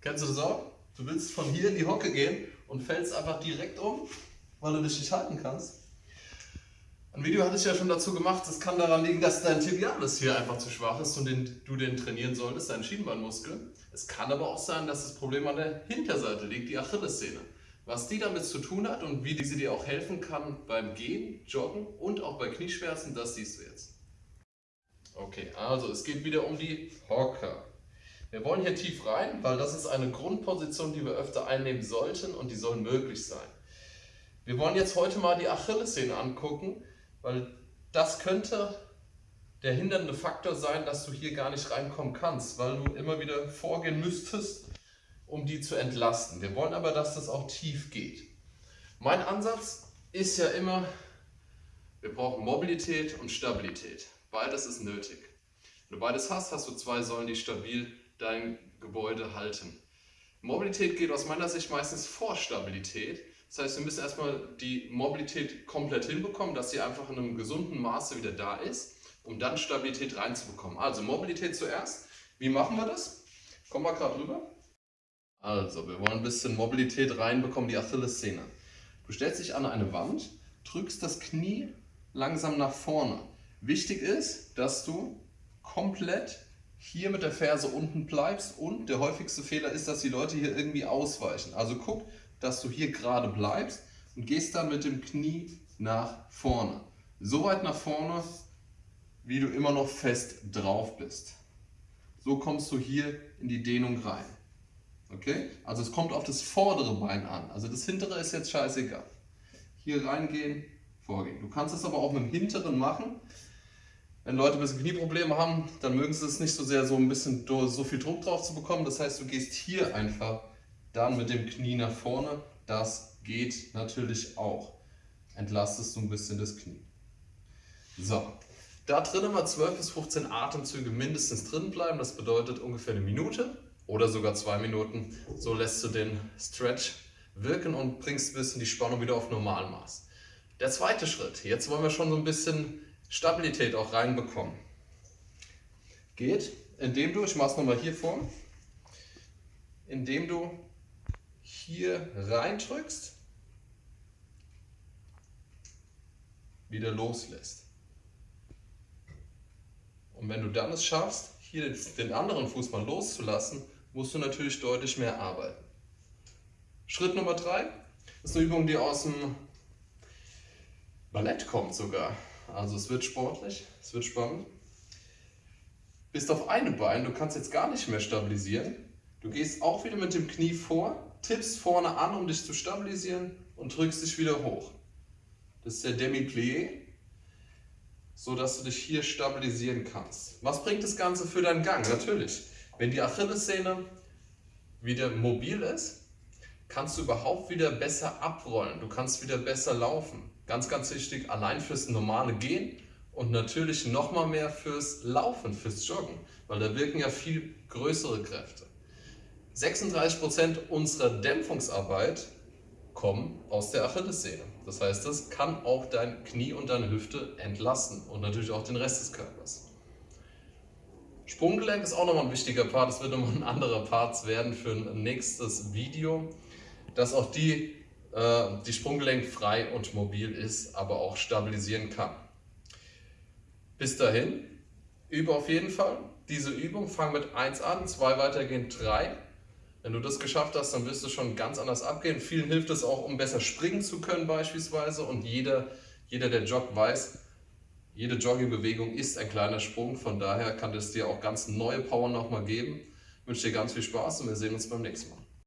Kennst du das auch? Du willst von hier in die Hocke gehen und fällst einfach direkt um, weil du dich nicht halten kannst. Ein Video hatte ich ja schon dazu gemacht, es kann daran liegen, dass dein Tibialis hier einfach zu schwach ist und den, du den trainieren solltest, deinen Schienbeinmuskel. Es kann aber auch sein, dass das Problem an der Hinterseite liegt, die Achillessehne. Was die damit zu tun hat und wie sie dir auch helfen kann beim Gehen, Joggen und auch bei Knieschmerzen, das siehst du jetzt. Okay, also es geht wieder um die Hocker. Wir wollen hier tief rein, weil das ist eine Grundposition, die wir öfter einnehmen sollten und die soll möglich sein. Wir wollen jetzt heute mal die Achillessehne angucken, weil das könnte der hindernde Faktor sein, dass du hier gar nicht reinkommen kannst, weil du immer wieder vorgehen müsstest, um die zu entlasten. Wir wollen aber, dass das auch tief geht. Mein Ansatz ist ja immer, wir brauchen Mobilität und Stabilität. Beides ist nötig. Wenn du beides hast, hast du zwei Säulen, die stabil dein Gebäude halten. Mobilität geht aus meiner Sicht meistens vor Stabilität. Das heißt, wir müssen erstmal die Mobilität komplett hinbekommen, dass sie einfach in einem gesunden Maße wieder da ist, um dann Stabilität reinzubekommen. Also Mobilität zuerst. Wie machen wir das? Kommen wir gerade rüber. Also, wir wollen ein bisschen Mobilität reinbekommen, die Achillessehne. Du stellst dich an eine Wand, drückst das Knie langsam nach vorne. Wichtig ist, dass du komplett hier mit der Ferse unten bleibst und der häufigste Fehler ist, dass die Leute hier irgendwie ausweichen. Also guck, dass du hier gerade bleibst und gehst dann mit dem Knie nach vorne. So weit nach vorne, wie du immer noch fest drauf bist. So kommst du hier in die Dehnung rein. Okay? Also es kommt auf das vordere Bein an. Also das hintere ist jetzt scheißegal. Hier reingehen, vorgehen. Du kannst es aber auch mit dem hinteren machen. Wenn Leute ein bisschen Knieprobleme haben, dann mögen sie es nicht so sehr, so ein bisschen so viel Druck drauf zu bekommen. Das heißt, du gehst hier einfach dann mit dem Knie nach vorne. Das geht natürlich auch. Entlastest du ein bisschen das Knie. So, da drin immer 12 bis 15 Atemzüge mindestens drin bleiben. Das bedeutet ungefähr eine Minute oder sogar zwei Minuten. So lässt du den Stretch wirken und bringst ein bisschen die Spannung wieder auf Normalmaß. Der zweite Schritt, jetzt wollen wir schon so ein bisschen Stabilität auch reinbekommen. Geht, indem du, ich mache es nochmal hier vor, indem du hier reindrückst, wieder loslässt. Und wenn du dann es schaffst, hier den anderen Fuß mal loszulassen, musst du natürlich deutlich mehr arbeiten. Schritt Nummer 3 ist eine Übung, die aus dem Ballett kommt sogar. Also es wird sportlich, es wird spannend. Bist auf einem Bein, du kannst jetzt gar nicht mehr stabilisieren. Du gehst auch wieder mit dem Knie vor, tippst vorne an, um dich zu stabilisieren und drückst dich wieder hoch. Das ist der Demi-Plié, so dass du dich hier stabilisieren kannst. Was bringt das Ganze für deinen Gang? Natürlich, wenn die Achillessehne wieder mobil ist, kannst du überhaupt wieder besser abrollen. Du kannst wieder besser laufen. Ganz, ganz wichtig, allein fürs normale Gehen und natürlich nochmal mehr fürs Laufen, fürs Joggen, weil da wirken ja viel größere Kräfte. 36% unserer Dämpfungsarbeit kommen aus der Achillessehne. Das heißt, das kann auch dein Knie und deine Hüfte entlasten und natürlich auch den Rest des Körpers. Sprunggelenk ist auch nochmal ein wichtiger Part, das wird nochmal ein anderer Part werden für ein nächstes Video, dass auch die äh, die Sprunggelenk frei und mobil ist, aber auch stabilisieren kann. Bis dahin, übe auf jeden Fall diese Übung, fang mit 1 an, 2 weitergehen, 3. Wenn du das geschafft hast, dann wirst du schon ganz anders abgehen. Vielen hilft es auch, um besser springen zu können beispielsweise und jeder, jeder der joggt, weiß, jede Joggingbewegung ist ein kleiner Sprung, von daher kann es dir auch ganz neue Power nochmal geben. Ich wünsche dir ganz viel Spaß und wir sehen uns beim nächsten Mal.